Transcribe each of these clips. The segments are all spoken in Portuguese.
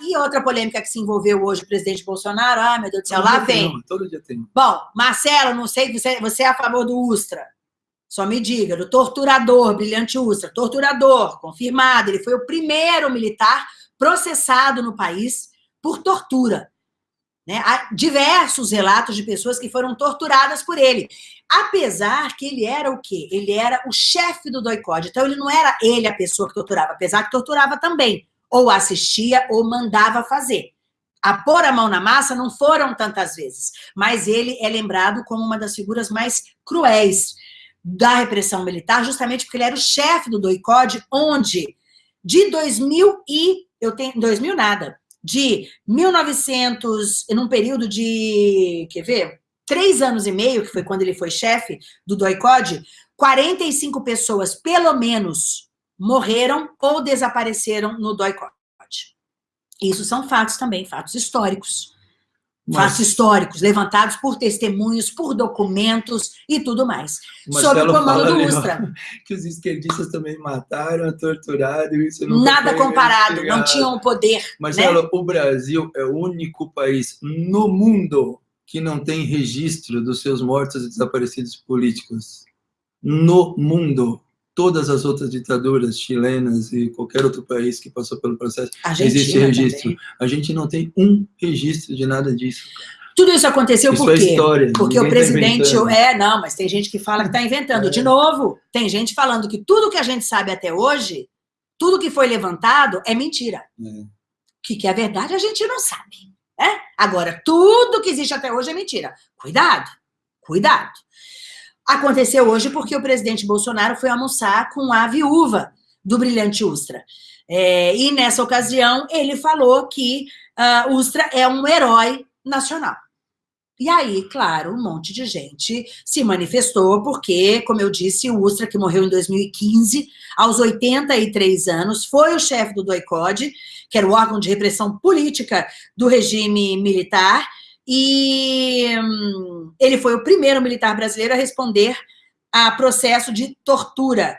E outra polêmica que se envolveu hoje o presidente Bolsonaro, ah, meu Deus do céu, Todo lá tem vem. uma, todo dia tem. Bom, Marcelo, não sei, você, você é a favor do Ustra. Só me diga, do torturador, brilhante Ustra, torturador, confirmado. Ele foi o primeiro militar processado no país por tortura. Né? Há diversos relatos de pessoas que foram torturadas por ele. Apesar que ele era o quê? Ele era o chefe do doicode. Então, ele não era ele a pessoa que torturava, apesar que torturava também. Ou assistia ou mandava fazer. A pôr a mão na massa não foram tantas vezes, mas ele é lembrado como uma das figuras mais cruéis da repressão militar, justamente porque ele era o chefe do doicode, onde de 2000 e eu tenho 2000 nada, de 1900, num período de, quer ver? Três anos e meio, que foi quando ele foi chefe do doicode, 45 pessoas, pelo menos, morreram ou desapareceram no doicode. Isso são fatos também, fatos históricos. Mas- Fatos históricos, levantados por testemunhos, por documentos e tudo mais. O Sob o comando do ó, Ustra. Que os esquerdistas também mataram, torturaram, isso nunca Nada comparado, não tinham o poder. né? Marcelo, o Brasil é o único país no mundo que não tem registro dos seus mortos e desaparecidos políticos. No mundo. Todas as outras ditaduras chilenas e qualquer outro país que passou pelo processo, Argentina existe registro. também. A gente não tem um registro de nada disso. Tudo isso aconteceu Isso por é quê? história. Porque o tá presidente. inventando. é, não, mas tem gente que fala que está inventando. É. De novo, tem gente falando que tudo que a gente sabe até hoje, tudo que foi levantado é mentira. É. O que, que é verdade, a gente não sabe. Né? Agora, tudo que existe até hoje é mentira. Cuidado, cuidado. Aconteceu hoje porque o presidente Bolsonaro foi almoçar com a viúva do brilhante Ustra. É, e nessa ocasião, ele falou que ah, Ustra é um herói nacional. E aí, claro, um monte de gente se manifestou, porque, como eu disse, o Ustra, que morreu em 2015, aos 83 anos, foi o chefe do DOICOD, que era o órgão de repressão política do regime militar, e hum, ele foi o primeiro militar brasileiro a responder a processo de tortura.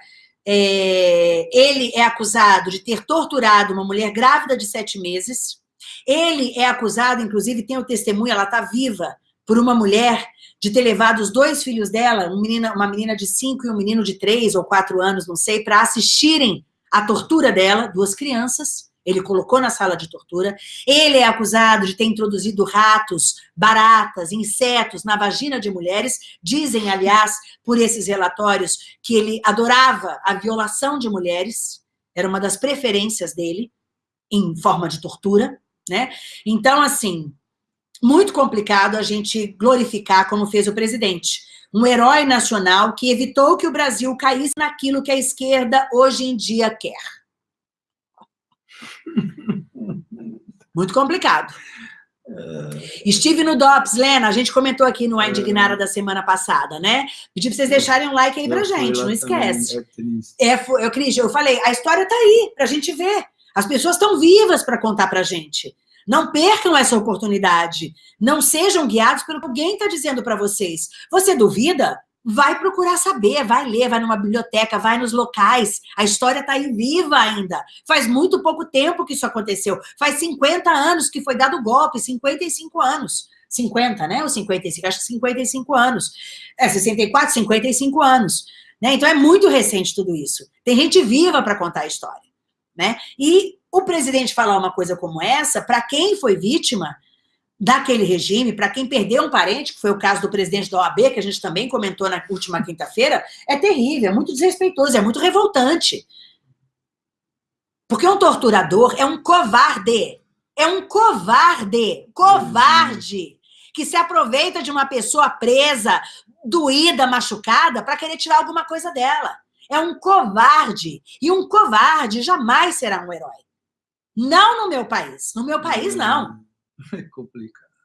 É, ele é acusado de ter torturado uma mulher grávida de sete meses. Ele é acusado, inclusive, tem o testemunho, ela está viva, por uma mulher de ter levado os dois filhos dela, um uma menina de cinco e um menino de três ou quatro anos, não sei, para assistirem à tortura dela, duas crianças. Ele colocou na sala de tortura. Ele é acusado de ter introduzido ratos, baratas, insetos na vagina de mulheres. Dizem, aliás, por esses relatórios, que ele adorava a violação de mulheres. Era uma das preferências dele, em forma de tortura. Né? Então, assim, muito complicado a gente glorificar como fez o presidente. Um herói nacional que evitou que o Brasil caísse naquilo que a esquerda hoje em dia quer. Muito complicado. Estive no DOPS, Lena, a gente comentou aqui no A Indignada da semana passada, né? Pedi para vocês deixarem um like aí pra Eu gente, não esquece. também, é triste. É, foi- eu, Cris, eu falei, a história tá aí, pra gente ver. As pessoas estão vivas para contar pra gente. Não percam essa oportunidade. Não sejam guiados pelo que alguém está dizendo para vocês. Você duvida? Vai procurar saber, vai ler, vai numa biblioteca, vai nos locais. A história está aí viva ainda. Faz muito pouco tempo que isso aconteceu. Faz 50 anos que foi dado o golpe, 55 anos. 50, né? Ou 55? Acho que 55 anos. É, 64, 55 anos. Né? Então é muito recente tudo isso. Tem gente viva para contar a história. Né? E o presidente falar uma coisa como essa, para quem foi vítima daquele regime, para quem perdeu um parente, que foi o caso do presidente da OAB, que a gente também comentou na última quinta-feira, é terrível, é muito desrespeitoso, é muito revoltante. Porque um torturador é um covarde. É um covarde. Covarde. Que se aproveita de uma pessoa presa, doída, machucada, para querer tirar alguma coisa dela. É um covarde. E um covarde jamais será um herói. Não no meu país. No meu país, não. É complicado.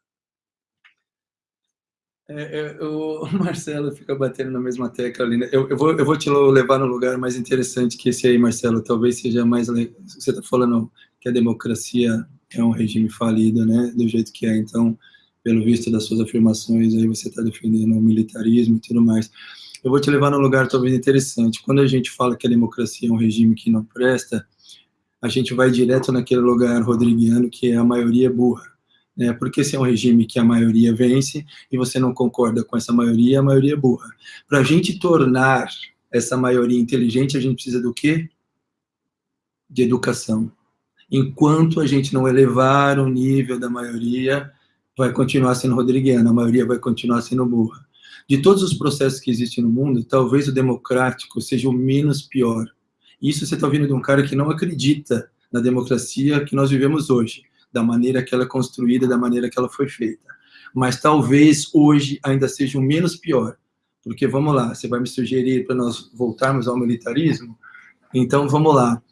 É, é, o Marcelo fica batendo na mesma tecla ali. Né? Eu, eu, vou, eu vou te levar no lugar mais interessante que esse aí, Marcelo. Talvez seja mais. Você está falando que a democracia é um regime falido, né? Do jeito que é. Então, pelo visto das suas afirmações, aí você está defendendo o militarismo e tudo mais. Eu vou te levar num lugar talvez interessante. Quando a gente fala que a democracia é um regime que não presta, a gente vai direto naquele lugar rodriguiano que é a maioria burra. Né? Porque se é um regime que a maioria vence e você não concorda com essa maioria, a maioria é burra. Para a gente tornar essa maioria inteligente, a gente precisa do quê? De educação. Enquanto a gente não elevar o nível da maioria, vai continuar sendo rodriguiana, a maioria vai continuar sendo burra. De todos os processos que existem no mundo, talvez o democrático seja o menos pior. Isso você está ouvindo de um cara que não acredita na democracia que nós vivemos hoje, da maneira que ela é construída, da maneira que ela foi feita. Mas talvez hoje ainda seja o menos pior, porque vamos lá, você vai me sugerir para nós voltarmos ao militarismo? Então vamos lá.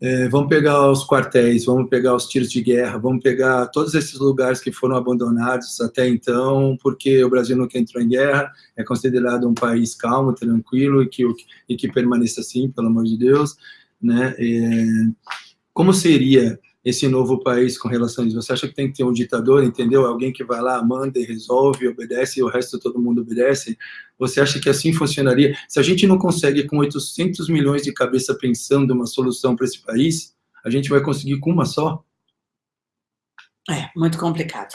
É, vamos pegar os quartéis, vamos pegar os tiros de guerra, vamos pegar todos esses lugares que foram abandonados até então, porque o Brasil nunca entrou em guerra, é considerado um país calmo, tranquilo e que, e que permaneça assim, pelo amor de Deus. Né? É, como seria esse novo país com relação a isso? Você acha que tem que ter um ditador, entendeu? Alguém que vai lá, manda e resolve, obedece, e o resto todo mundo obedece? Você acha que assim funcionaria? Se a gente não consegue, com 800 milhões de cabeça pensando uma solução para esse país, a gente vai conseguir com uma só? É, muito complicado.